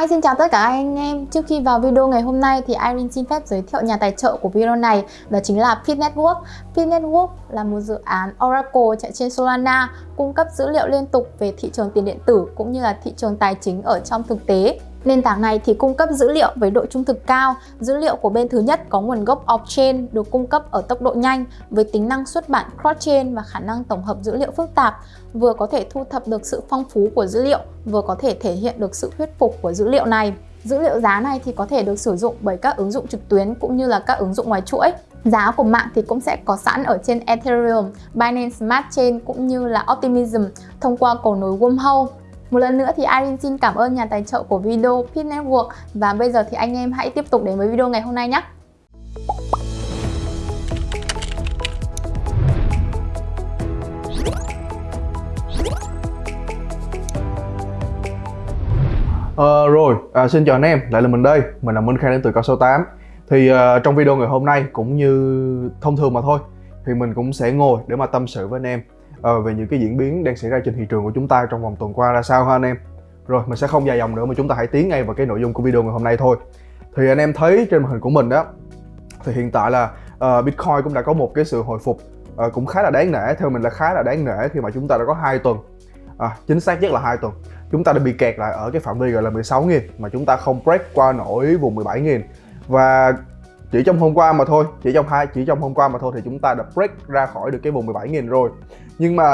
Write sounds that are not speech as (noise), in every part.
Hi, xin chào tất cả anh em. Trước khi vào video ngày hôm nay thì Irene xin phép giới thiệu nhà tài trợ của video này đó chính là Pit Network. Pit Network là một dự án Oracle chạy trên Solana cung cấp dữ liệu liên tục về thị trường tiền điện tử cũng như là thị trường tài chính ở trong thực tế. Nền tảng này thì cung cấp dữ liệu với độ trung thực cao. Dữ liệu của bên thứ nhất có nguồn gốc off-chain được cung cấp ở tốc độ nhanh với tính năng xuất bản cross-chain và khả năng tổng hợp dữ liệu phức tạp, vừa có thể thu thập được sự phong phú của dữ liệu, vừa có thể thể hiện được sự thuyết phục của dữ liệu này. Dữ liệu giá này thì có thể được sử dụng bởi các ứng dụng trực tuyến cũng như là các ứng dụng ngoài chuỗi. Giá của mạng thì cũng sẽ có sẵn ở trên Ethereum, Binance Smart Chain cũng như là Optimism thông qua cầu nối Wormhole. Một lần nữa thì Irene xin cảm ơn nhà tài trợ của video Pit Network. Và bây giờ thì anh em hãy tiếp tục đến với video ngày hôm nay nhé. Ờ, rồi, à, xin chào anh em, lại là mình đây, mình là Minh Khang đến từ Cao số 8 Thì uh, trong video ngày hôm nay cũng như thông thường mà thôi Thì mình cũng sẽ ngồi để mà tâm sự với anh em uh, Về những cái diễn biến đang xảy ra trên thị trường của chúng ta trong vòng tuần qua ra sao ha anh em? Rồi, mình sẽ không dài dòng nữa mà chúng ta hãy tiến ngay vào cái nội dung của video ngày hôm nay thôi. Thì anh em thấy trên màn hình của mình đó Thì hiện tại là uh, Bitcoin cũng đã có một cái sự hồi phục uh, cũng khá là đáng nể Theo mình là khá là đáng nể khi mà chúng ta đã có hai tuần. À, Chính xác nhất là hai tuần. Chúng ta đã bị kẹt lại ở cái phạm vi gọi là 16.000 mà chúng ta không break qua nổi vùng 17.000 và chỉ trong hôm qua mà thôi chỉ trong hai chỉ trong hôm qua mà thôi thì chúng ta đã break ra khỏi được cái vùng 17.000 rồi. Nhưng mà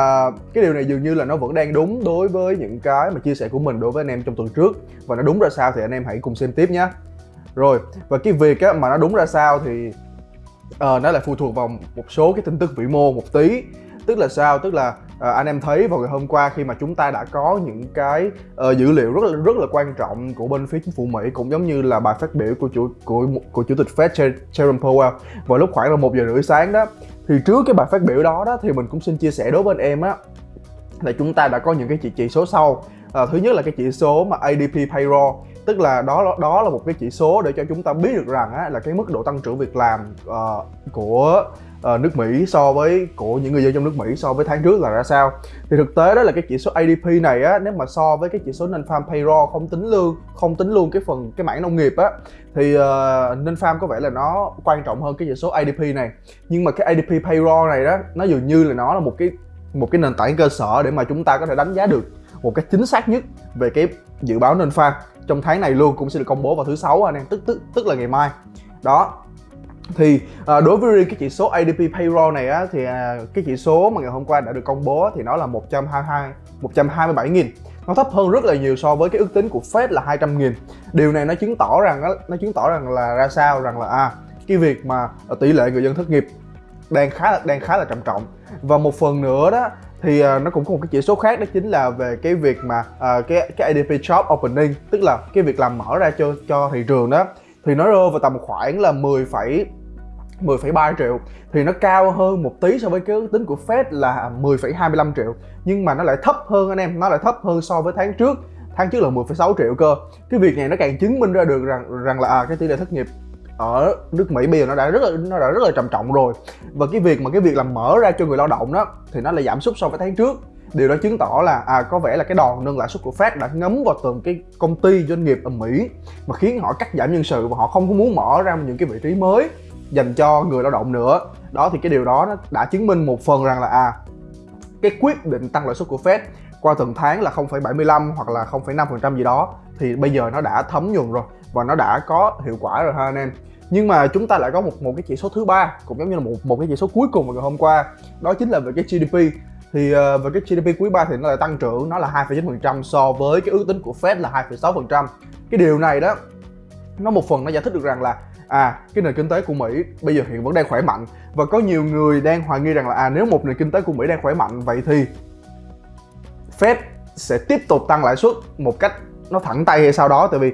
cái điều này dường như là nó vẫn đang đúng đối với những cái mà chia sẻ của mình đối với anh em trong tuần trước. Và nó đúng ra sao thì anh em hãy cùng xem tiếp nhé. Rồi và cái việc á, mà nó đúng ra sao thì uh, nó lại phụ thuộc vào một số cái tin tức vĩ mô một tí. Tức là sao? Tức là à, anh em thấy vào ngày hôm qua khi mà chúng ta đã có những cái uh, dữ liệu rất là rất là quan trọng của bên phía chính phủ Mỹ cũng giống như là bài phát biểu của chủ của của chủ tịch Fed Jerome Powell vào lúc khoảng là một giờ rưỡi sáng đó. Thì trước cái bài phát biểu đó đó thì mình cũng xin chia sẻ đối với anh em á là chúng ta đã có những cái chỉ, chỉ số sau. À, thứ nhất là cái chỉ số mà ADP payroll tức là đó đó là một cái chỉ số để cho chúng ta biết được rằng á, là cái mức độ tăng trưởng việc làm uh, của uh, nước Mỹ so với của những người dân trong nước Mỹ so với tháng trước là ra sao? Thì thực tế đó là cái chỉ số ADP này á nếu mà so với cái chỉ số non-farm payroll không tính lương không tính luôn cái phần cái mảng nông nghiệp á thì ờ, uh, non-farm có vẻ là nó quan trọng hơn cái chỉ số ADP này. Nhưng mà cái ADP payroll này đó nó dường như là nó là một cái một cái nền tảng cơ sở để mà chúng ta có thể đánh giá được một cách chính xác nhất về cái dự báo non farm trong tháng này luôn cũng sẽ được công bố vào thứ sáu anh em. Tức tức tức là ngày mai. Đó thì à, đối với riêng cái chỉ số ADP payroll này á thì à, cái chỉ số mà ngày hôm qua đã được công bố thì nó là 122 127 nghìn. Nó thấp hơn rất là nhiều so với cái ước tính của Fed là 200 nghìn. Điều này nó chứng tỏ rằng nó chứng tỏ rằng là ra sao? Rằng là à cái việc mà à, tỷ lệ người dân thất nghiệp đang khá là đang khá là trầm trọng. Và một phần nữa đó thì uh, nó cũng có một cái chỉ số khác đó chính là về cái việc mà uh, cái cái ADP job opening tức là cái việc làm mở ra cho cho thị trường đó thì nó rơi vào tầm khoảng là 10, 10,3 triệu. Thì nó cao hơn một tí so với cái ước tính của Fed là 10,25 triệu. Nhưng mà nó lại thấp hơn anh em nó lại thấp hơn so với tháng trước. Tháng trước là 10,6 triệu cơ. Cái việc này nó càng chứng minh ra được rằng rằng là à, cái tỷ lệ thất nghiệp ở nước Mỹ bây giờ nó đã rất là nó đã rất là trầm trọng rồi. Và cái việc mà cái việc làm mở ra cho người lao động đó thì nó lại giảm sút so với tháng trước điều đó chứng tỏ là à có vẻ là cái đòn nâng lãi suất của Fed đã ngấm vào từng cái công ty doanh nghiệp ở Mỹ mà khiến họ cắt giảm nhân sự và họ không có muốn mở ra những cái vị trí mới dành cho người lao động nữa. Đó thì cái điều đó nó đã chứng minh một phần rằng là à cái quyết định tăng lãi suất của Fed qua từng tháng là 0,75 hoặc là 0,5% gì đó thì bây giờ nó đã thấm nhuần rồi và nó đã có hiệu quả rồi ha anh em. Nhưng mà chúng ta lại có một một cái chỉ số thứ ba cũng giống như là một một cái chỉ số cuối cùng vào ngày hôm qua đó chính là về cái GDP thì uh, về cái GDP quý 3 thì nó lại tăng trưởng nó là 2,9% so với cái ước tính của Fed là 2,6% cái điều này đó nó một phần nó giải thích được rằng là à cái nền kinh tế của Mỹ bây giờ hiện vẫn đang khỏe mạnh và có nhiều người đang hoài nghi rằng là à nếu một nền kinh tế của Mỹ đang khỏe mạnh vậy thì Fed sẽ tiếp tục tăng lãi suất một cách nó thẳng tay hay sau đó. Tại vì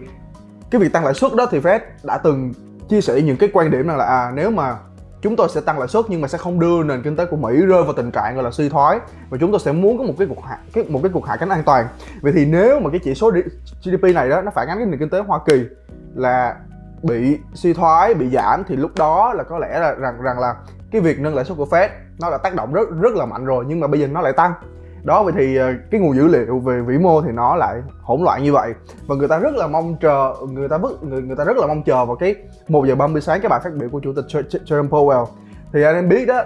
cái việc tăng lãi suất đó thì Fed đã từng chia sẻ những cái quan điểm rằng là à nếu mà chúng tôi sẽ tăng lãi suất nhưng mà sẽ không đưa nền kinh tế của Mỹ rơi vào tình trạng gọi là suy thoái và chúng tôi sẽ muốn có một cái cuộc hạ, cái, một cái cuộc hạ cánh an toàn. Vậy thì nếu mà cái chỉ số GDP này đó nó phản ánh cái nền kinh tế Hoa Kỳ là bị suy thoái, bị giảm thì lúc đó là có lẽ là rằng rằng là cái việc nâng lãi suất của Fed nó đã tác động rất rất là mạnh rồi nhưng mà bây giờ nó lại tăng đó vậy thì ờ, cái nguồn dữ liệu về vĩ mô thì nó lại hỗn loạn như vậy. Và người ta rất là mong chờ người ta rất người, người ta rất là mong chờ vào cái một giờ 30 sáng cái bài phát biểu của chủ tịch Jerome Powell. Thì anh em biết đó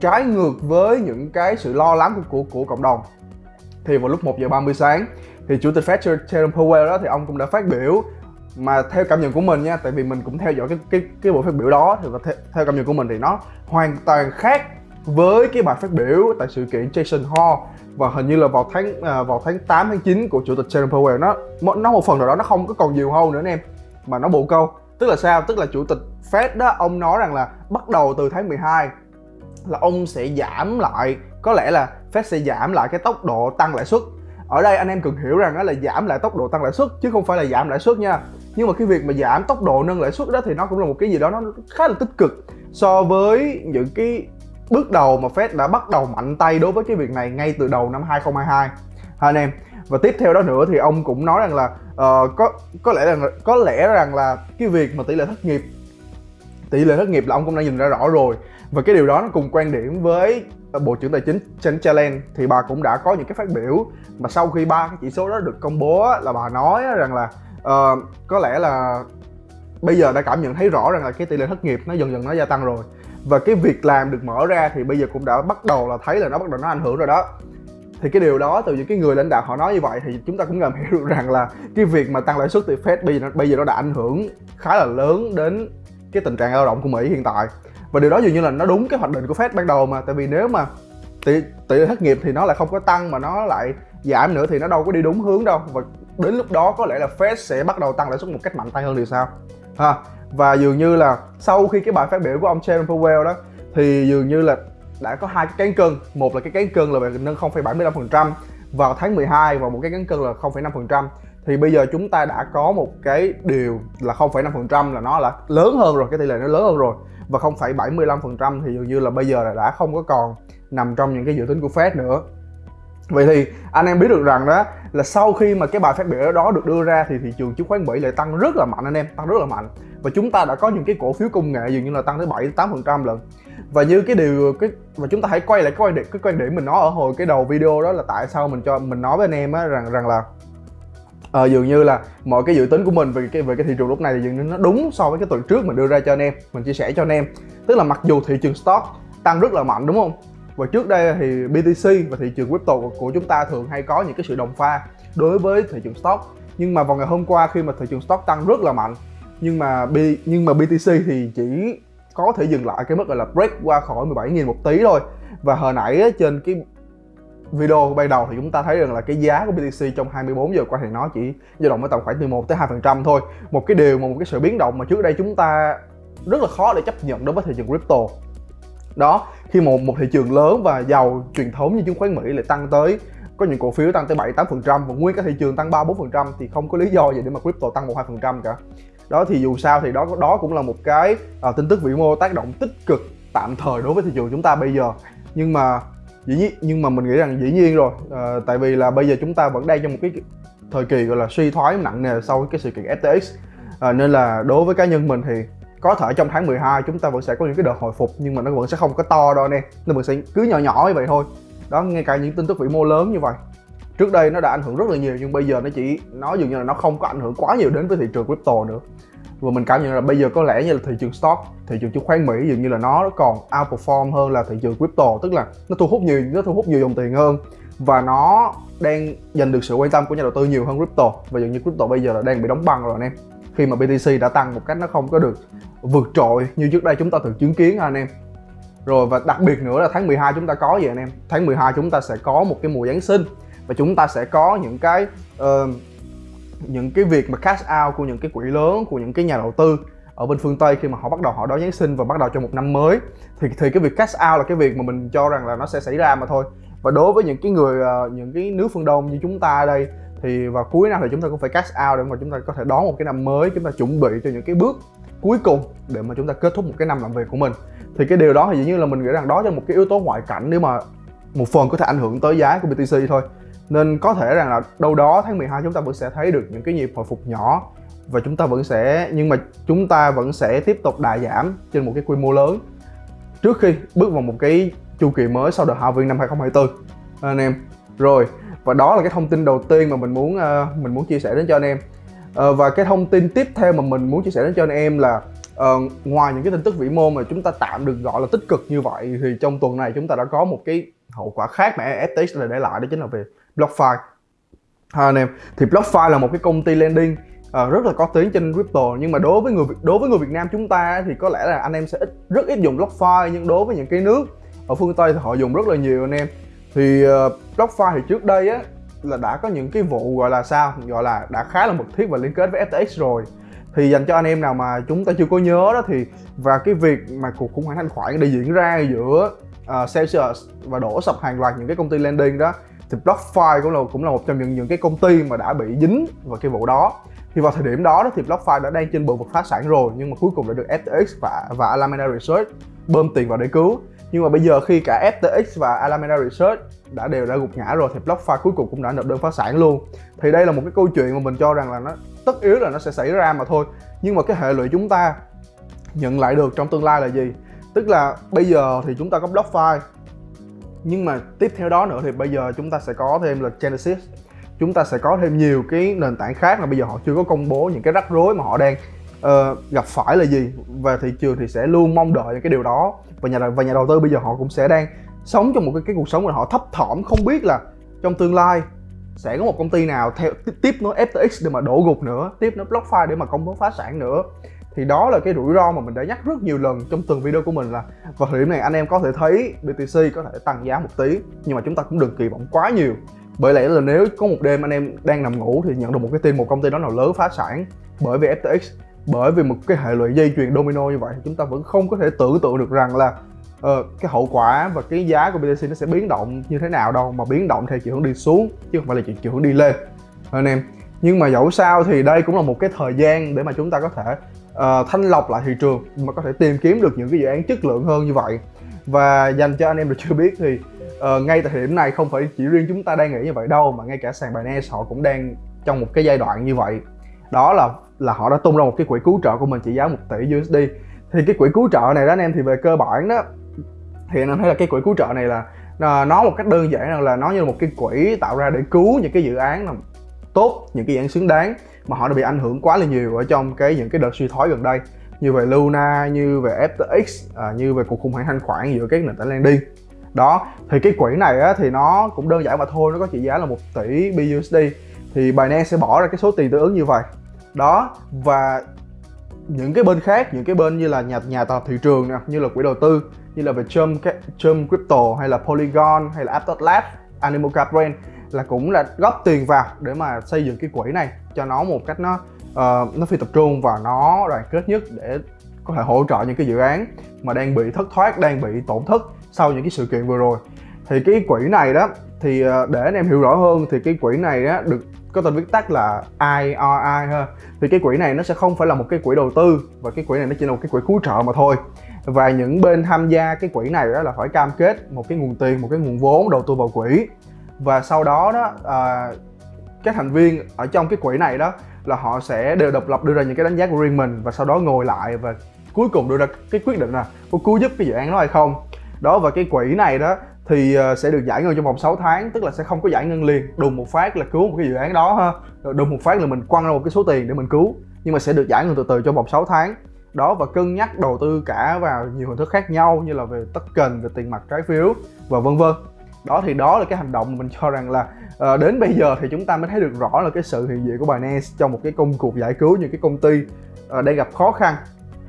trái ngược với những cái sự lo lắng của của, của cộng đồng. Thì vào lúc 1 giờ 30 sáng thì chủ tịch Fed Jerome Powell đó thì ông cũng đã phát biểu mà theo cảm nhận của mình nha tại vì mình cũng theo dõi cái cái cái buổi phát biểu đó thì và theo, theo cảm nhận của mình thì nó hoàn toàn khác với cái bài phát biểu tại sự kiện Jason Hall và hình như là vào tháng à, vào tháng 8 tháng 9 của chủ tịch Jerome Powell nó nó một phần nào đó nó không có còn nhiều hơn nữa anh em mà nó bộ câu. Tức là sao? Tức là chủ tịch Fed đó ông nói rằng là bắt đầu từ tháng 12 là ông sẽ giảm lại có lẽ là Fed sẽ giảm lại cái tốc độ tăng lãi suất. Ở đây anh em cần hiểu rằng đó là giảm lại tốc độ tăng lãi suất chứ không phải là giảm lãi suất nha. Nhưng mà cái việc mà giảm tốc độ nâng lãi suất đó thì nó cũng là một cái gì đó nó khá là tích cực so với những cái bước đầu mà Fed đã bắt đầu mạnh tay đối với cái việc này ngay từ đầu năm 2022 ha anh em. Và tiếp theo đó nữa thì ông cũng nói rằng là uh, có có lẽ là có lẽ rằng là cái việc mà tỷ lệ thất nghiệp tỷ lệ thất nghiệp là ông cũng đã nhìn ra rõ rồi. Và cái điều đó nó cùng quan điểm với ờ, bộ trưởng tài chính Janet Yellen thì bà cũng đã có những cái phát biểu mà sau khi ba cái chỉ số đó được công bố là bà nói rằng là uh, có lẽ là bây giờ đã cảm nhận thấy rõ rằng là cái tỷ lệ thất nghiệp nó dần dần nó gia tăng rồi và cái việc làm được mở ra thì bây giờ cũng đã bắt đầu là thấy là nó bắt đầu nó ảnh hưởng rồi đó. Thì cái điều đó từ những cái người lãnh đạo họ nói như vậy thì chúng ta cũng ngầm (laughs) hiểu được rằng là cái việc mà tăng lãi suất từ Fed bây giờ nó, bây giờ nó đã ảnh hưởng khá là lớn đến cái tình trạng lao động của Mỹ hiện tại. Và điều đó dường như là nó đúng cái hoạch định của Fed ban đầu mà. Tại vì nếu mà tỷ tỷ thất nghiệp thì nó lại không có tăng mà nó lại giảm nữa thì nó đâu có đi đúng hướng đâu. Và đến lúc đó có lẽ là Fed sẽ bắt đầu tăng lãi suất một cách mạnh tay hơn thì sao? Ha và dường như là sau khi cái bài phát biểu của ông Jerome Powell đó thì dường như là đã có hai cái cán cân. Một là cái cán cân là về nâng 0,75% vào tháng 12 và một cái cán cân là 0,5% thì bây giờ chúng ta đã có một cái điều là 0,5% là nó là lớn hơn rồi cái tỷ lệ nó lớn hơn rồi. Và 0,75% thì dường như là bây giờ là đã không có còn nằm trong những cái dự tính của Fed nữa. Vậy thì anh em biết được rằng đó là sau khi mà cái bài phát biểu đó được đưa ra thì thị trường chứng khoán Mỹ lại tăng rất là mạnh anh em, tăng rất là mạnh. Và chúng ta đã có những cái cổ phiếu công nghệ dường như là tăng tới 7 8% lần. Và như cái điều cái và chúng ta hãy quay lại cái quan điểm cái quan điểm mình nói ở hồi cái đầu video đó là tại sao mình cho mình nói với anh em á rằng rằng là à, dường như là mọi cái dự tính của mình về cái về cái thị trường lúc này thì dường như nó đúng so với cái tuần trước mình đưa ra cho anh em mình chia sẻ cho anh em. Tức là mặc dù thị trường stock tăng rất là mạnh đúng không? Và trước đây thì BTC và thị trường crypto của chúng ta thường hay có những cái sự đồng pha đối với thị trường stock. Nhưng mà vào ngày hôm qua khi mà thị trường stock tăng rất là mạnh nhưng mà B, nhưng mà BTC thì chỉ có thể dừng lại cái mức gọi là break qua khỏi 17.000 một tí thôi. Và hồi nãy trên cái video ban đầu thì chúng ta thấy rằng là cái giá của BTC trong 24 giờ qua thì nó chỉ dao động ở tầm khoảng từ 1 tới 2% thôi. Một cái điều mà một cái sự biến động mà trước đây chúng ta rất là khó để chấp nhận đối với thị trường crypto. Đó, khi một một thị trường lớn và giàu truyền thống như chứng khoán Mỹ lại tăng tới có những cổ phiếu tăng tới 7 8% và nguyên cả thị trường tăng 3 4% thì không có lý do gì để mà crypto tăng 1 2% cả. Đó thì dù sao thì đó đó cũng là một cái à, tin tức vĩ mô tác động tích cực tạm thời đối với thị trường chúng ta bây giờ. Nhưng mà dĩ nhiên nhưng mà mình nghĩ rằng dĩ nhiên rồi. À, tại vì là bây giờ chúng ta vẫn đang trong một cái thời kỳ gọi là suy thoái nặng nề sau cái sự kiện FTX à, ờ, nên là đối với cá nhân mình thì có thể trong tháng 12 chúng ta vẫn sẽ có những cái đợt hồi phục nhưng mà nó vẫn sẽ không có to đâu nè nó vẫn sẽ cứ nhỏ nhỏ như vậy thôi. Đó ngay cả những tin tức vĩ mô lớn như vậy. Trước đây nó đã ảnh hưởng rất là nhiều nhưng bây giờ nó chỉ nó dường như là nó không có ảnh hưởng quá nhiều đến với thị trường crypto nữa và mình cảm nhận là bây giờ có lẽ như là thị trường stock thị trường chứng khoán Mỹ dường như là nó còn outperform hơn là thị trường crypto tức là nó thu hút nhiều nó thu hút nhiều dòng tiền hơn. Và nó đang giành được sự quan tâm của nhà đầu tư nhiều hơn crypto. Và dường như crypto bây giờ là đang bị đóng băng rồi anh em. Khi mà BTC đã tăng một cách nó không có được vượt trội như trước đây chúng ta từng chứng kiến anh em. Rồi và đặc biệt nữa là tháng 12 chúng ta có gì anh em? Tháng 12 chúng ta sẽ có một cái mùa Giáng sinh. Và chúng ta sẽ có những cái uh, những cái việc mà cash out của những cái quỹ lớn, của những cái nhà đầu tư ở bên phương Tây khi mà họ bắt đầu họ đón Giáng sinh và bắt đầu cho một năm mới, thì thì cái việc cash out là cái việc mà mình cho rằng là nó sẽ xảy ra mà thôi. Và đối với những cái người ờ, những cái nước phương Đông như chúng ta đây, thì vào cuối năm thì chúng ta cũng phải cash out để mà chúng ta có thể đón một cái năm mới, chúng ta chuẩn bị cho những cái bước cuối cùng để mà chúng ta kết thúc một cái năm làm việc của mình. Thì cái điều đó thì dĩ nhiên là mình nghĩ rằng đó là một cái yếu tố ngoại cảnh nếu mà một phần có thể ảnh hưởng tới giá của BTC thôi nên có thể rằng là đâu đó tháng 12 chúng ta vẫn sẽ thấy được những cái nhịp hồi phục nhỏ. Và chúng ta vẫn sẽ nhưng mà chúng ta vẫn sẽ tiếp tục đà giảm trên một cái quy mô lớn. Trước khi bước vào một cái chu kỳ mới sau đợt halving năm 2024 anh em rồi và đó là cái thông tin đầu tiên mà mình muốn uh, mình muốn chia sẻ đến cho anh em. Uh, và cái thông tin tiếp theo mà mình muốn chia sẻ đến cho anh em là uh, ngoài những cái tin tức vĩ mô mà chúng ta tạm được gọi là tích cực như vậy thì trong tuần này chúng ta đã có một cái hậu quả khác mà FTX đã để lại đó chính là về BlockFi. Ha anh em thì BlockFi là một cái công ty lending uh, rất là có tiếng trên crypto nhưng mà đối với người đối với người Việt Nam chúng ta thì có lẽ là anh em sẽ ít rất ít dùng BlockFi nhưng đối với những cái nước ở phương Tây thì họ dùng rất là nhiều anh em. Thì uh, BlockFi thì trước đây á là đã có những cái vụ gọi là sao? Gọi là đã khá là mật thiết và liên kết với FTX rồi. Thì dành cho anh em nào mà chúng ta chưa có nhớ đó thì và cái việc mà cuộc khủng hoảng thanh khoản đi diễn ra giữa uh, Celsius và đổ sập hàng loạt những cái công ty lending đó thì BlockFi cũng là cũng là một trong những những cái công ty mà đã bị dính vào cái vụ đó. Thì vào thời điểm đó, thì BlockFi đã đang trên bờ vực phá sản rồi nhưng mà cuối cùng đã được FTX và và Alameda Research bơm tiền vào để cứu. Nhưng mà bây giờ khi cả FTX và Alameda Research đã đều đã gục ngã rồi thì BlockFi cuối cùng cũng đã nộp đơn phá sản luôn. Thì đây là một cái câu chuyện mà mình cho rằng là nó tất yếu là nó sẽ xảy ra mà thôi. Nhưng mà cái hệ lụy chúng ta nhận lại được trong tương lai là gì? Tức là bây giờ thì chúng ta có BlockFi nhưng mà tiếp theo đó nữa thì bây giờ chúng ta sẽ có thêm là Genesis. Chúng ta sẽ có thêm nhiều cái nền tảng khác mà bây giờ họ chưa có công bố những cái rắc rối mà họ đang uh, gặp phải là gì. Và thị trường thì sẽ luôn mong đợi những cái điều đó. Và nhà và nhà đầu tư bây giờ họ cũng sẽ đang sống trong một cái, cái cuộc sống mà họ thấp thỏm không biết là trong tương lai sẽ có một công ty nào theo tiếp nối FTX để mà đổ gục nữa tiếp nối BlockFi để mà công bố phá sản nữa thì đó là cái rủi ro mà mình đã nhắc rất nhiều lần trong từng video của mình là vào thời điểm này anh em có thể thấy BTC có thể tăng giá một tí nhưng mà chúng ta cũng đừng kỳ vọng quá nhiều. Bởi lẽ là nếu có một đêm anh em đang nằm ngủ thì nhận được một cái tin một công ty đó nào lớn phá sản bởi vì FTX bởi vì một cái hệ lụy dây chuyền domino như vậy chúng ta vẫn không có thể tưởng tượng được rằng là uh, cái hậu quả và cái giá của BTC nó sẽ biến động như thế nào đâu mà biến động theo chiều hướng đi xuống chứ không phải là chiều hướng đi lên. Anh em nhưng mà dẫu sao thì đây cũng là một cái thời gian để mà chúng ta có thể uh, thanh lọc lại thị trường mà có thể tìm kiếm được những cái dự án chất lượng hơn như vậy. Và dành cho anh em được chưa biết thì uh, ngay tại thời điểm này không phải chỉ riêng chúng ta đang nghĩ như vậy đâu mà ngay cả sàn Binance họ cũng đang trong một cái giai đoạn như vậy. Đó là là họ đã tung ra một cái quỹ cứu trợ của mình trị giá 1 tỷ USD thì cái quỹ cứu trợ này đó anh em thì về cơ bản đó thì anh em thấy là cái quỹ cứu trợ này là nó một cách đơn giản là nó như là một cái quỹ tạo ra để cứu những cái dự án tốt những cái dự án xứng đáng mà họ đã bị ảnh hưởng quá là nhiều ở trong cái những cái đợt suy thoái gần đây. Như về Luna, như về FTX, à, như về cuộc khủng hoảng thanh khoản giữa các nền tảng lending. Đó thì cái quỹ này á, thì nó cũng đơn giản mà thôi nó có trị giá là một tỷ BUSD thì Binance sẽ bỏ ra cái số tiền tương ứng như vậy. Đó và những cái bên khác những cái bên như là nhà nhà tạo thị trường nè như là quỹ đầu tư như là về Chum, Chum Crypto hay là Polygon hay là Aptos Lab, Animoca Brand là cũng là góp tiền vào để mà xây dựng cái quỹ này cho nó một cách nó uh, nó phi tập trung và nó đoàn kết nhất để có thể hỗ trợ những cái dự án mà đang bị thất thoát đang bị tổn thất sau những cái sự kiện vừa rồi. Thì cái quỹ này đó thì ờ, để anh em hiểu rõ hơn thì cái quỹ này á được có tên viết tắt là IRI ha. Thì cái quỹ này nó sẽ không phải là một cái quỹ đầu tư và cái quỹ này nó chỉ là một cái quỹ cứu trợ mà thôi. Và những bên tham gia cái quỹ này đó là phải cam kết một cái nguồn tiền một cái nguồn vốn đầu tư vào quỹ và sau đó đó à, các thành viên ở trong cái quỹ này đó là họ sẽ đều độc lập đưa ra những cái đánh giá của riêng mình và sau đó ngồi lại và cuối cùng đưa ra cái quyết định là có cứu giúp cái dự án đó hay không. Đó và cái quỹ này đó thì ờ, sẽ được giải ngân trong vòng 6 tháng tức là sẽ không có giải ngân liền. Đùng một phát là cứu một cái dự án đó ha. Đùng một phát là mình quăng ra một cái số tiền để mình cứu nhưng mà sẽ được giải ngân từ từ trong vòng 6 tháng. Đó và cân nhắc đầu tư cả vào nhiều hình thức khác nhau như là về token về tiền mặt trái phiếu và vân vân đó thì đó là cái hành động mà mình cho rằng là uh, đến bây giờ thì chúng ta mới thấy được rõ là cái sự hiện diện của Binance trong một cái công cuộc giải cứu những cái công ty uh, đang gặp khó khăn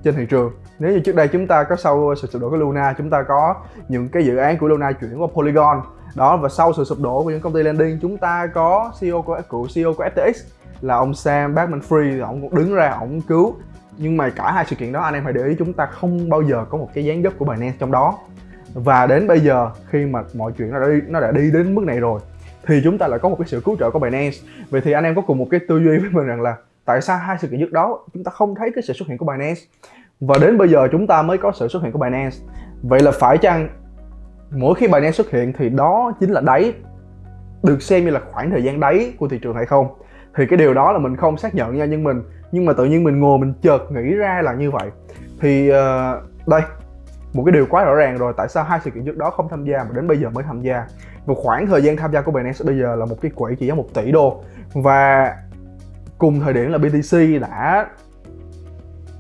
trên thị trường. Nếu như trước đây chúng ta có sau sự sụp đổ của Luna chúng ta có những cái dự án của Luna chuyển qua Polygon. Đó và sau sự sụp đổ của những công ty lending chúng ta có CEO của cựu CEO của FTX là ông Sam Bankman Free ông cũng đứng ra ông cứu. Nhưng mà cả hai sự kiện đó anh em hãy để ý chúng ta không bao giờ có một cái dáng dấp của Binance trong đó và đến bây giờ khi mà mọi chuyện nó đã đi, nó đã đi đến mức này rồi thì chúng ta lại có một cái sự cứu trợ của Binance. Vậy thì anh em có cùng một cái tư duy với mình rằng là tại sao hai sự kiện trước đó chúng ta không thấy cái sự xuất hiện của Binance? Và đến bây giờ chúng ta mới có sự xuất hiện của Binance. Vậy là phải chăng mỗi khi Binance xuất hiện thì đó chính là đáy được xem như là khoảng thời gian đáy của thị trường hay không? Thì cái điều đó là mình không xác nhận nha nhưng mình nhưng mà tự nhiên mình ngồi mình chợt nghĩ ra là như vậy. Thì uh, đây một cái điều quá rõ ràng rồi tại sao hai sự kiện trước đó không tham gia mà đến bây giờ mới tham gia? Một khoảng thời gian tham gia của Binance bây giờ là một cái quỹ chỉ giá 1 tỷ đô. Và cùng thời điểm là BTC đã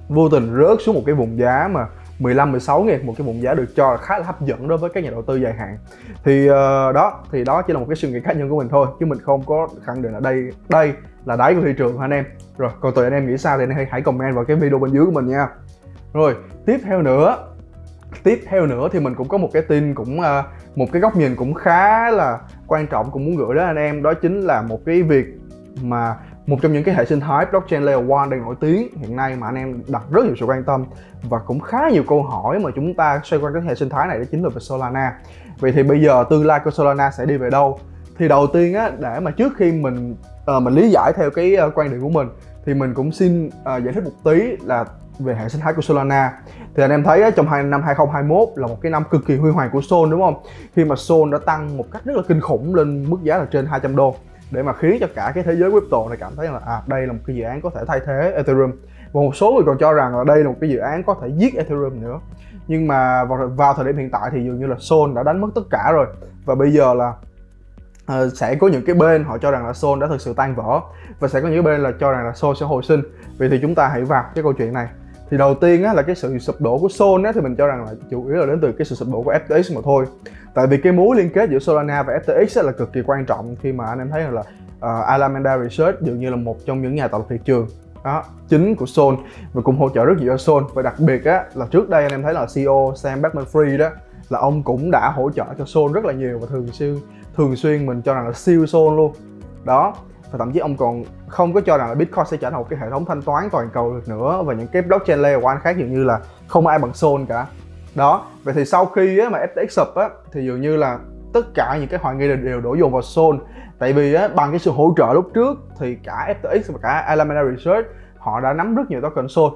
vô tình rớt xuống một cái vùng giá mà 15 16 nghìn một cái vùng giá được cho là khá là hấp dẫn đối với các nhà đầu tư dài hạn. Thì uh, đó thì đó chỉ là một cái suy nghĩ cá nhân của mình thôi chứ mình không có khẳng định là đây đây là đáy của thị trường anh em? Rồi còn tụi anh em nghĩ sao thì anh em hãy comment vào cái video bên dưới của mình nha. Rồi tiếp theo nữa tiếp theo nữa thì mình cũng có một cái tin cũng uh, một cái góc nhìn cũng khá là quan trọng cũng muốn gửi đến anh em đó chính là một cái việc mà một trong những cái hệ sinh thái blockchain layer 1 đang nổi tiếng hiện nay mà anh em đặt rất nhiều sự quan tâm và cũng khá nhiều câu hỏi mà chúng ta xoay quanh cái hệ sinh thái này đó chính là về Solana. Vậy thì bây giờ tương lai của Solana sẽ đi về đâu? Thì đầu tiên á để mà trước khi mình uh, mình lý giải theo cái uh, quan điểm của mình thì mình cũng xin uh, giải thích một tí là về hệ sinh thái của Solana. Thì anh em thấy trong hai năm 2021 là một cái năm cực kỳ huy hoàng của Sol đúng không? Khi mà Sol đã tăng một cách rất là kinh khủng lên mức giá là trên 200 đô để mà khiến cho cả cái thế giới crypto này cảm thấy là à đây là một cái dự án có thể thay thế Ethereum. Và một số người còn cho rằng là đây là một cái dự án có thể giết Ethereum nữa. Nhưng mà vào, vào thời điểm hiện tại thì dường như là Sol đã đánh mất tất cả rồi. Và bây giờ là uh, sẽ có những cái bên họ cho rằng là Sol đã thực sự tan vỡ. Và sẽ có những bên là cho rằng là Sol sẽ hồi sinh. Vậy thì chúng ta hãy vào cái câu chuyện này thì đầu tiên á, là cái sự sụp đổ của Sol á, thì mình cho rằng là chủ yếu là đến từ cái sự sụp đổ của FTX mà thôi. Tại vì cái mối liên kết giữa Solana và FTX á, là cực kỳ quan trọng khi mà anh em thấy là uh, Alameda Research dường như là một trong những nhà tạo lập thị trường đó, chính của Sol và cũng hỗ trợ rất nhiều cho Sol. Và đặc biệt á là trước đây anh em thấy là CEO Sam Bankman-Fried đó là ông cũng đã hỗ trợ cho Sol rất là nhiều và thường xuyên thường xuyên mình cho rằng là siêu Sol luôn. Đó và thậm chí ông còn không có cho rằng là Bitcoin sẽ trở thành một cái hệ thống thanh toán toàn cầu được nữa. Và những cái blockchain layer one khác dường như là không ai bằng Sol cả. Đó vậy thì sau khi á, mà FTX sụp á thì dường như là tất cả những cái hoài nghi đều đổ dồn vào Sol. Tại vì á, bằng cái sự hỗ trợ lúc trước thì cả FTX và cả Alameda Research họ đã nắm rất nhiều token Sol.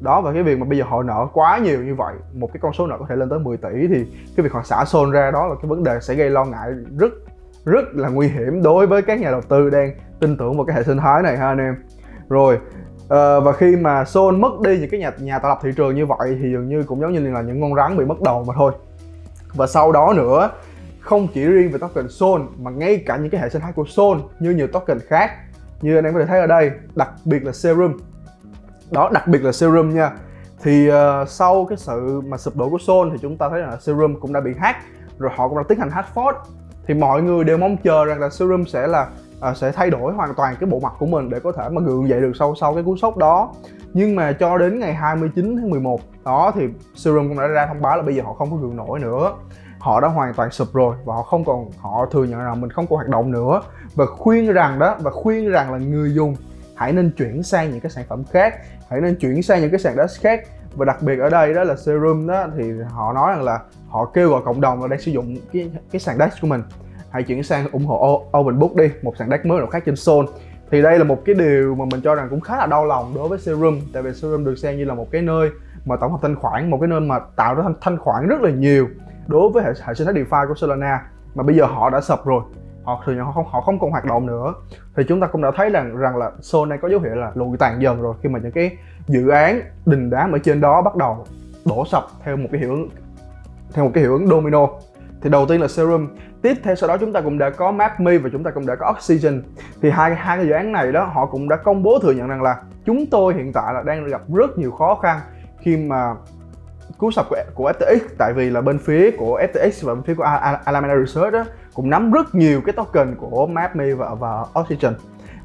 Đó và cái việc mà bây giờ họ nợ quá nhiều như vậy một cái con số nợ có thể lên tới 10 tỷ thì cái việc họ xả Sol ra đó là cái vấn đề sẽ gây lo ngại rất rất là nguy hiểm đối với các nhà đầu tư đang tin tưởng vào cái hệ sinh thái này ha anh em. Rồi uh, và khi mà Sol mất đi những cái nhà nhà tạo lập thị trường như vậy thì dường như cũng giống như là những con rắn bị mất đầu mà thôi. Và sau đó nữa không chỉ riêng về token Sol mà ngay cả những cái hệ sinh thái của Sol như nhiều token khác như anh em có thể thấy ở đây đặc biệt là Serum. Đó đặc biệt là Serum nha. Thì uh, sau cái sự mà sụp đổ của Sol thì chúng ta thấy là Serum cũng đã bị hack rồi họ cũng đã tiến hành hack fork thì mọi người đều mong chờ rằng là Serum sẽ là uh, sẽ thay đổi hoàn toàn cái bộ mặt của mình để có thể mà gượng dậy được sau sau cái cú sốc đó. Nhưng mà cho đến ngày 29 tháng 11 đó thì Serum cũng đã ra thông báo là bây giờ họ không có gượng nổi nữa. Họ đã hoàn toàn sụp rồi và họ không còn họ thừa nhận rằng mình không còn hoạt động nữa. Và khuyên rằng đó và khuyên rằng là người dùng hãy nên chuyển sang những cái sản phẩm khác hãy nên chuyển sang những cái sàn đất khác. Và đặc biệt ở đây đó là serum đó thì họ nói rằng là họ kêu gọi cộng đồng là đang sử dụng cái cái sàn đất của mình hãy chuyển sang ủng hộ open book đi một sàn dash mới nào khác trên Sol. Thì đây là một cái điều mà mình cho rằng cũng khá là đau lòng đối với serum tại vì serum được xem như là một cái nơi mà tổng hợp thanh khoản một cái nơi mà tạo ra thanh, thanh khoản rất là nhiều đối với hệ, hệ sinh thái DeFi của Solana mà bây giờ họ đã sập rồi. Họ thừa nhận họ không họ không còn hoạt động nữa. Thì chúng ta cũng đã thấy rằng rằng là Sol này có dấu hiệu là lùi tàn dần rồi khi mà những cái dự án đình đám ở trên đó bắt đầu đổ sập theo một cái hiệu ứng theo một cái hiệu ứng domino thì đầu tiên là serum. Tiếp theo sau đó chúng ta cũng đã có mapme và chúng ta cũng đã có oxygen. Thì hai hai cái dự án này đó họ cũng đã công bố thừa nhận rằng là chúng tôi hiện tại là đang gặp rất nhiều khó khăn khi mà cú sập của, của FTX tại vì là bên phía của FTX và bên phía của Alameda Research đó, cũng nắm rất nhiều cái token của MapMe và, và Oxygen.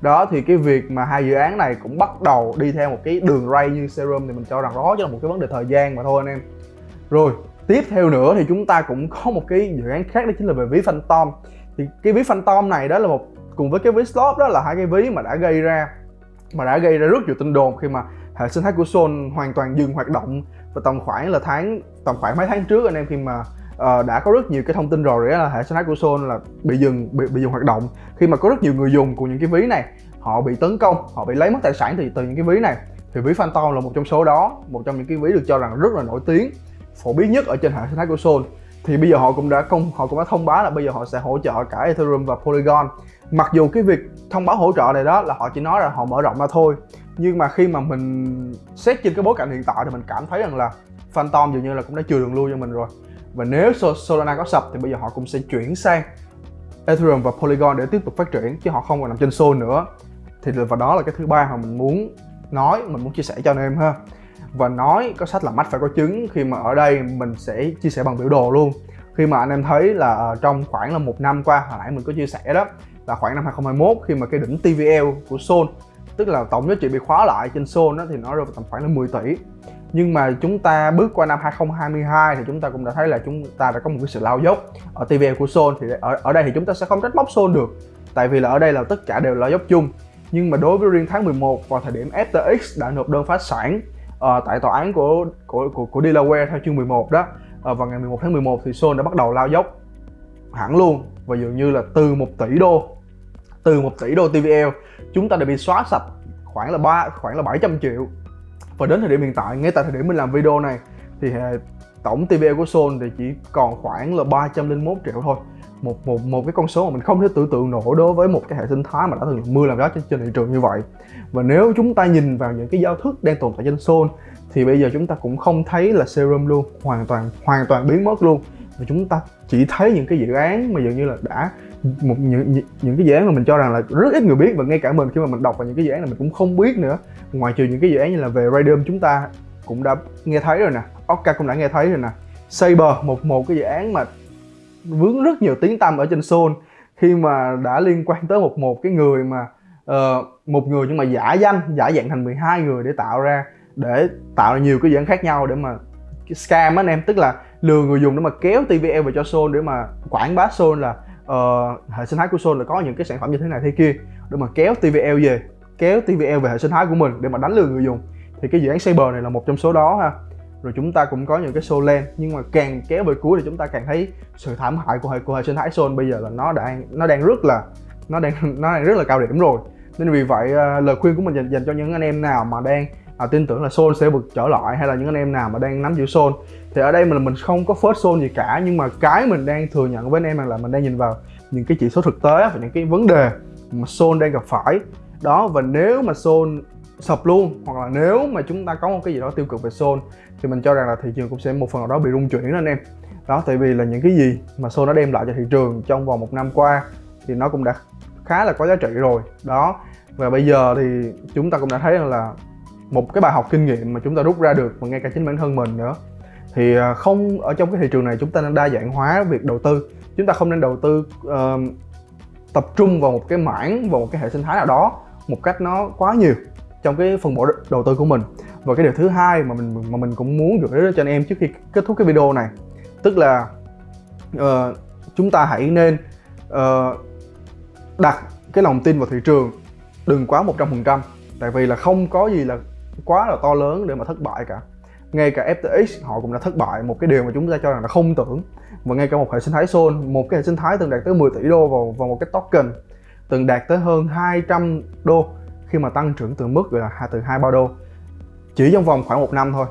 Đó thì cái việc mà hai dự án này cũng bắt đầu đi theo một cái đường ray như Serum thì mình cho rằng đó chỉ là một cái vấn đề thời gian mà thôi anh em. Rồi tiếp theo nữa thì chúng ta cũng có một cái dự án khác đó chính là về ví Phantom. Thì cái ví Phantom này đó là một cùng với cái ví Slot đó là hai cái ví mà đã gây ra mà đã gây ra rất nhiều tin đồn khi mà hệ sinh thái của Sol hoàn toàn dừng hoạt động và tầm khoảng là tháng tầm khoảng mấy tháng trước anh em khi mà uh, đã có rất nhiều cái thông tin rồi là hệ sinh thái của Sol là bị dừng bị, bị dừng hoạt động. Khi mà có rất nhiều người dùng của những cái ví này họ bị tấn công họ bị lấy mất tài sản từ từ những cái ví này. Thì ví Phantom là một trong số đó một trong những cái ví được cho rằng rất là nổi tiếng phổ biến nhất ở trên hệ sinh thái của Sol thì bây giờ họ cũng đã công họ cũng đã thông báo là bây giờ họ sẽ hỗ trợ cả Ethereum và Polygon. Mặc dù cái việc thông báo hỗ trợ này đó là họ chỉ nói là họ mở rộng ra thôi, nhưng mà khi mà mình xét trên cái bối cảnh hiện tại thì mình cảm thấy rằng là Phantom dường như là cũng đã chừa đường lui cho mình rồi. Và nếu Solana có sập thì bây giờ họ cũng sẽ chuyển sang Ethereum và Polygon để tiếp tục phát triển, chứ họ không còn nằm trên Sol nữa. Thì và đó là cái thứ ba mà mình muốn nói, mình muốn chia sẻ cho anh em ha và nói có sách là mắt phải có chứng. Khi mà ở đây mình sẽ chia sẻ bằng biểu đồ luôn. Khi mà anh em thấy là ờ, trong khoảng là một năm qua, hồi nãy mình có chia sẻ đó, là khoảng năm 2021 khi mà cái đỉnh TVL của Sol tức là tổng giá trị bị khóa lại trên Sol đó, thì nó rơi vào tầm khoảng là 10 tỷ. Nhưng mà chúng ta bước qua năm 2022 thì chúng ta cũng đã thấy là chúng ta đã có một cái sự lao dốc ở TVL của Sol thì ở ở đây thì chúng ta sẽ không trách móc Sol được, tại vì là ở đây là tất cả đều lao dốc chung. Nhưng mà đối với riêng tháng 11 vào thời điểm FTX đã nộp đơn phá sản uh, tại tòa án của của của, của Delaware theo chương 11 đó. À, vào ngày 11 tháng 11 thì Sol đã bắt đầu lao dốc hẳn luôn. Và dường như là từ 1 tỷ đô từ 1 tỷ đô TVL chúng ta đã bị xóa sạch khoảng là ba khoảng là 700 triệu. Và đến thời điểm hiện tại ngay tại thời điểm mình làm video này thì ờ, tổng TVL của Sol thì chỉ còn khoảng là 301 triệu thôi một một một cái con số mà mình không thể tưởng tượng nổi đối với một cái hệ sinh thái mà đã từng mưa làm gió trên, trên thị trường như vậy. Và nếu chúng ta nhìn vào những cái giao thức đang tồn tại trên Sol thì bây giờ chúng ta cũng không thấy là serum luôn hoàn toàn hoàn toàn biến mất luôn. Và chúng ta chỉ thấy những cái dự án mà dường như là đã một những những cái dự án mà mình cho rằng là rất ít người biết và ngay cả mình khi mà mình đọc vào những cái dự án này mình cũng không biết nữa. Ngoài trừ những cái dự án như là về Radium chúng ta cũng đã nghe thấy rồi nè Orca cũng đã nghe thấy rồi nè. Saber một một cái dự án mà vướng rất nhiều tiếng tăm ở trên Seoul. Khi mà đã liên quan tới một một cái người mà uh, một người nhưng mà giả danh giả dạng thành 12 người để tạo ra để tạo ra nhiều cái dự án khác nhau để mà scam anh em. Tức là lừa người dùng để mà kéo TVL về cho Seoul để mà quảng bá Seoul là uh, hệ sinh thái của Seoul là có những cái sản phẩm như thế này thế kia để mà kéo TVL về kéo TVL về hệ sinh thái của mình để mà đánh lừa người dùng. Thì cái dự án cyber này là một trong số đó ha rồi chúng ta cũng có những cái show lên nhưng mà càng kéo về cuối thì chúng ta càng thấy sự thảm hại của hệ của hệ sinh thái Sol bây giờ là nó đang nó đang rất là nó đang (laughs) nó đang rất là cao điểm rồi. Nên vì vậy à, lời khuyên của mình dành, dành cho những anh em nào mà đang à, tin tưởng là Sol sẽ vượt trở lại hay là những anh em nào mà đang nắm giữ Sol thì ở đây mình mình không có first Sol gì cả nhưng mà cái mình đang thừa nhận với anh em là mình đang nhìn vào những cái chỉ số thực tế và những cái vấn đề mà Sol đang gặp phải. Đó và nếu mà Sol sập luôn. Hoặc là nếu mà chúng ta có một cái gì đó tiêu cực về Sol thì mình cho rằng là thị trường cũng sẽ một phần nào đó bị rung chuyển đó anh em. Đó tại vì là những cái gì mà Sol nó đem lại cho thị trường trong vòng một năm qua thì nó cũng đã khá là có giá trị rồi. Đó và bây giờ thì chúng ta cũng đã thấy rằng là một cái bài học kinh nghiệm mà chúng ta rút ra được và ngay cả chính bản thân mình nữa. Thì à, không ở trong cái thị trường này chúng ta nên đa dạng hóa việc đầu tư. Chúng ta không nên đầu tư uh, tập trung vào một cái mảng vào một cái hệ sinh thái nào đó một cách nó quá nhiều trong cái phần bộ đầu tư của mình. Và cái điều thứ hai mà mình mà mình cũng muốn gửi đến cho anh em trước khi kết thúc cái video này tức là uh, chúng ta hãy nên uh, đặt cái lòng tin vào thị trường đừng quá 100% tại vì là không có gì là quá là to lớn để mà thất bại cả. Ngay cả FTX họ cũng đã thất bại một cái điều mà chúng ta cho rằng là không tưởng. Và ngay cả một hệ sinh thái Sol một cái hệ sinh thái từng đạt tới 10 tỷ đô vào, vào một cái token từng đạt tới hơn 200 đô khi mà tăng trưởng từ mức là từ hai ba đô. Chỉ trong vòng khoảng một năm thôi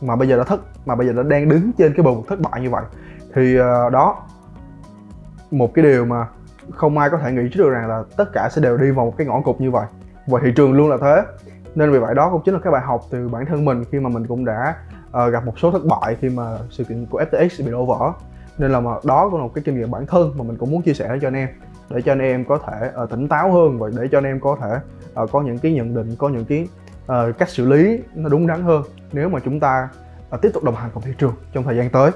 mà bây giờ đã thất mà bây giờ đã đang đứng trên cái bờ vực thất bại như vậy. Thì uh, đó một cái điều mà không ai có thể nghĩ trước được rằng là tất cả sẽ đều đi vào một cái ngõ cụt như vậy. Và thị trường luôn là thế. Nên vì vậy đó cũng chính là cái bài học từ bản thân mình khi mà mình cũng đã uh, gặp một số thất bại khi mà sự kiện của FTX bị đổ vỡ. Nên là mà đó cũng là một cái kinh nghiệm bản thân mà mình cũng muốn chia sẻ cho anh em để cho anh em có thể uh, tỉnh táo hơn và để cho anh em có thể uh, có những cái nhận định có những cái uh, cách xử lý nó đúng đắn hơn nếu mà chúng ta uh, tiếp tục đồng hành cùng thị trường trong thời gian tới.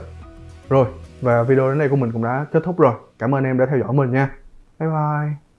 Rồi và video đến đây của mình cũng đã kết thúc rồi. Cảm ơn em đã theo dõi mình nha. Bye bye.